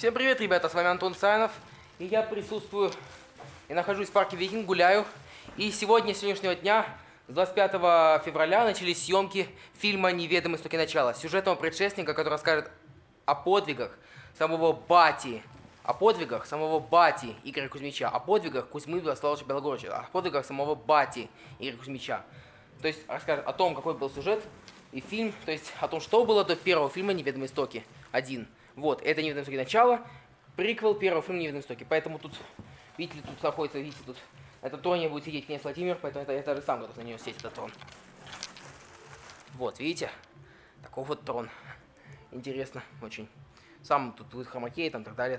Всем привет, ребята, с вами Антон Сайнов. И я присутствую и нахожусь в парке Викинг, гуляю. И сегодня, сегодняшнего дня, с 25 февраля, начались съемки фильма «Неведомый истоки начала», сюжетного предшественника, который расскажет о подвигах самого Бати, о подвигах самого Бати Игоря Кузьмича, о подвигах Кузьмы Владиславовича Белогорыча, о подвигах самого Бати Игоря Кузьмича. То есть расскажет о том, какой был сюжет и фильм, то есть о том, что было до первого фильма «Неведомые истоки» один. Вот, это «Неведомые истоки. Начало», приквел первого фильма «Неведомые истоки». Поэтому тут, видите тут находится, видите, тут на троне будет сидеть князь Владимир, поэтому это я даже сам готов на него сесть, этот трон. Вот, видите? Такой вот трон. Интересно очень. Сам тут будет хромакей там так далее.